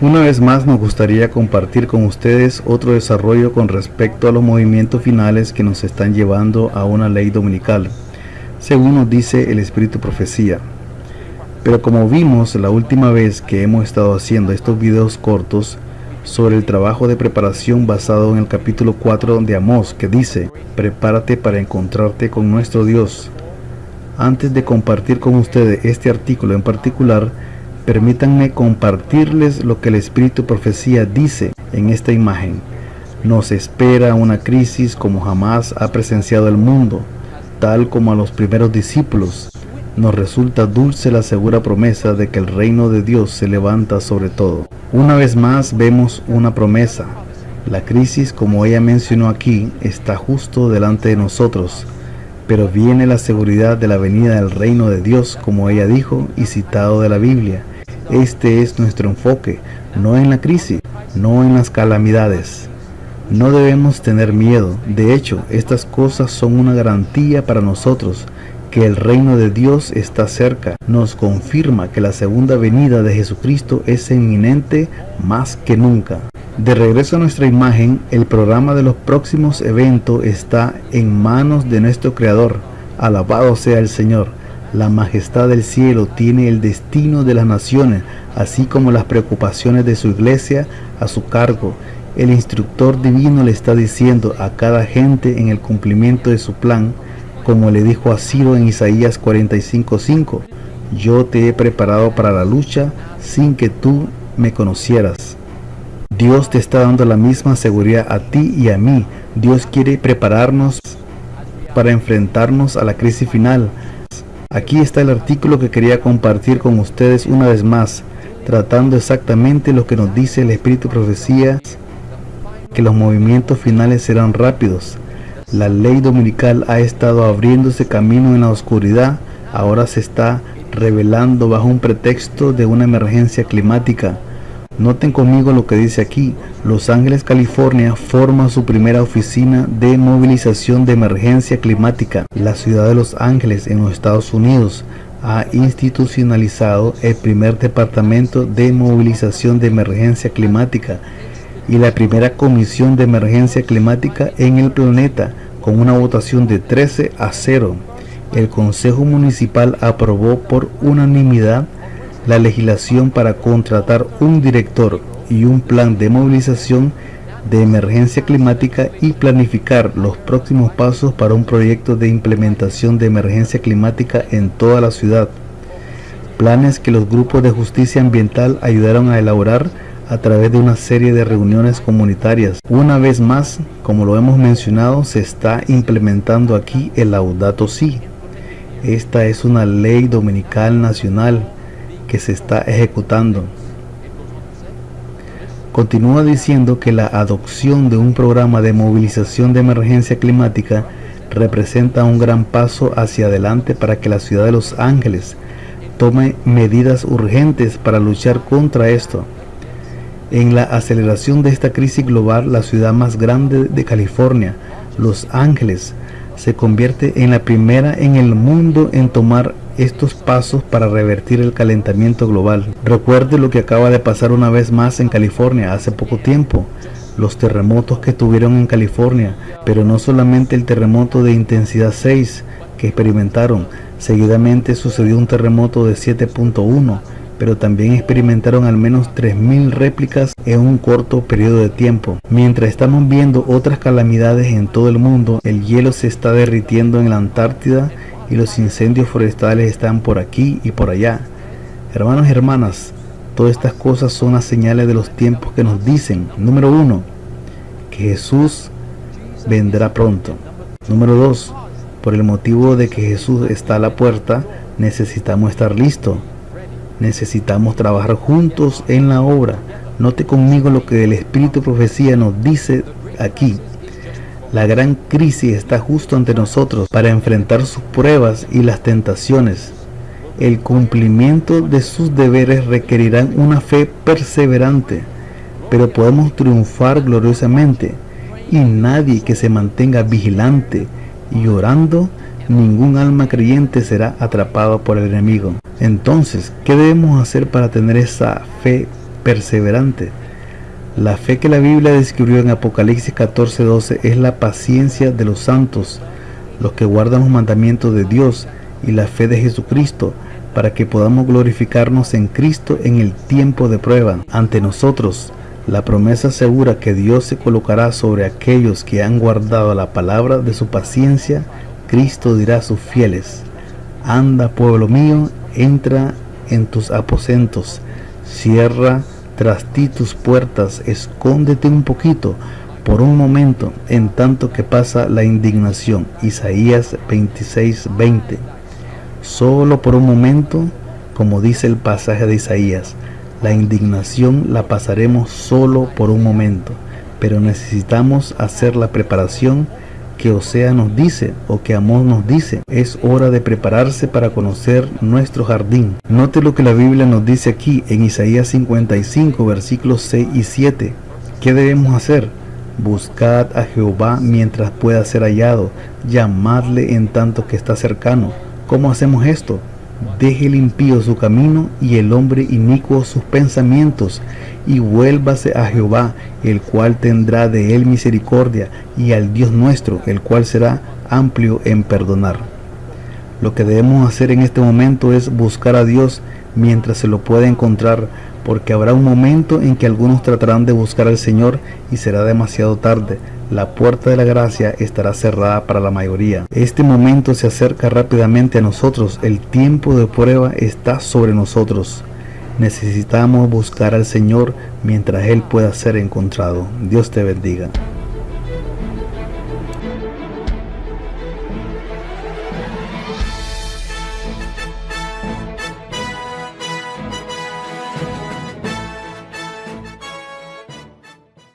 Una vez más nos gustaría compartir con ustedes otro desarrollo con respecto a los movimientos finales que nos están llevando a una ley dominical, según nos dice el Espíritu Profecía. Pero como vimos la última vez que hemos estado haciendo estos videos cortos sobre el trabajo de preparación basado en el capítulo 4 de Amós que dice, prepárate para encontrarte con nuestro Dios. Antes de compartir con ustedes este artículo en particular, Permítanme compartirles lo que el Espíritu Profecía dice en esta imagen. Nos espera una crisis como jamás ha presenciado el mundo, tal como a los primeros discípulos. Nos resulta dulce la segura promesa de que el reino de Dios se levanta sobre todo. Una vez más vemos una promesa. La crisis, como ella mencionó aquí, está justo delante de nosotros pero viene la seguridad de la venida del reino de Dios, como ella dijo y citado de la Biblia. Este es nuestro enfoque, no en la crisis, no en las calamidades. No debemos tener miedo, de hecho, estas cosas son una garantía para nosotros, que el reino de Dios está cerca. Nos confirma que la segunda venida de Jesucristo es inminente más que nunca. De regreso a nuestra imagen, el programa de los próximos eventos está en manos de nuestro Creador. Alabado sea el Señor. La majestad del cielo tiene el destino de las naciones, así como las preocupaciones de su iglesia a su cargo. El instructor divino le está diciendo a cada gente en el cumplimiento de su plan, como le dijo a Ciro en Isaías 45:5, yo te he preparado para la lucha sin que tú me conocieras. Dios te está dando la misma seguridad a ti y a mí. Dios quiere prepararnos para enfrentarnos a la crisis final, Aquí está el artículo que quería compartir con ustedes una vez más, tratando exactamente lo que nos dice el Espíritu Profecía, que los movimientos finales serán rápidos. La ley dominical ha estado abriéndose camino en la oscuridad, ahora se está revelando bajo un pretexto de una emergencia climática. Noten conmigo lo que dice aquí. Los Ángeles, California forma su primera oficina de movilización de emergencia climática. La ciudad de Los Ángeles en los Estados Unidos ha institucionalizado el primer departamento de movilización de emergencia climática y la primera comisión de emergencia climática en el planeta con una votación de 13 a 0. El Consejo Municipal aprobó por unanimidad la legislación para contratar un director y un plan de movilización de emergencia climática y planificar los próximos pasos para un proyecto de implementación de emergencia climática en toda la ciudad. Planes que los grupos de justicia ambiental ayudaron a elaborar a través de una serie de reuniones comunitarias. Una vez más, como lo hemos mencionado, se está implementando aquí el Laudato Si. Esta es una ley dominical nacional que se está ejecutando. Continúa diciendo que la adopción de un programa de movilización de emergencia climática representa un gran paso hacia adelante para que la ciudad de Los Ángeles tome medidas urgentes para luchar contra esto. En la aceleración de esta crisis global, la ciudad más grande de California, Los Ángeles, se convierte en la primera en el mundo en tomar estos pasos para revertir el calentamiento global. Recuerde lo que acaba de pasar una vez más en California hace poco tiempo, los terremotos que tuvieron en California, pero no solamente el terremoto de intensidad 6 que experimentaron, seguidamente sucedió un terremoto de 7.1, pero también experimentaron al menos 3.000 réplicas en un corto periodo de tiempo. Mientras estamos viendo otras calamidades en todo el mundo, el hielo se está derritiendo en la Antártida y los incendios forestales están por aquí y por allá. Hermanos y hermanas, todas estas cosas son las señales de los tiempos que nos dicen, número uno, que Jesús vendrá pronto. Número dos, por el motivo de que Jesús está a la puerta, necesitamos estar listos. Necesitamos trabajar juntos en la obra. Note conmigo lo que el Espíritu Profecía nos dice aquí. La gran crisis está justo ante nosotros para enfrentar sus pruebas y las tentaciones. El cumplimiento de sus deberes requerirán una fe perseverante, pero podemos triunfar gloriosamente y nadie que se mantenga vigilante y orando, ningún alma creyente será atrapado por el enemigo. Entonces, ¿qué debemos hacer para tener esa fe perseverante. La fe que la Biblia describió en Apocalipsis 14:12 es la paciencia de los santos, los que guardan los mandamientos de Dios y la fe de Jesucristo, para que podamos glorificarnos en Cristo en el tiempo de prueba. Ante nosotros, la promesa segura que Dios se colocará sobre aquellos que han guardado la palabra de su paciencia, Cristo dirá a sus fieles, Anda pueblo mío, entra en tus aposentos, cierra tras ti tus puertas, escóndete un poquito, por un momento, en tanto que pasa la indignación. Isaías 26:20. Solo por un momento, como dice el pasaje de Isaías, la indignación la pasaremos solo por un momento, pero necesitamos hacer la preparación que Osea nos dice o que Amós nos dice. Es hora de prepararse para conocer nuestro jardín. Note lo que la Biblia nos dice aquí en Isaías 55 versículos 6 y 7. ¿Qué debemos hacer? Buscad a Jehová mientras pueda ser hallado, llamadle en tanto que está cercano. ¿Cómo hacemos esto? Deje el impío su camino y el hombre inicuo sus pensamientos, y vuélvase a Jehová, el cual tendrá de él misericordia, y al Dios nuestro, el cual será amplio en perdonar. Lo que debemos hacer en este momento es buscar a Dios mientras se lo pueda encontrar, porque habrá un momento en que algunos tratarán de buscar al Señor y será demasiado tarde. La puerta de la gracia estará cerrada para la mayoría. Este momento se acerca rápidamente a nosotros. El tiempo de prueba está sobre nosotros. Necesitamos buscar al Señor mientras Él pueda ser encontrado. Dios te bendiga.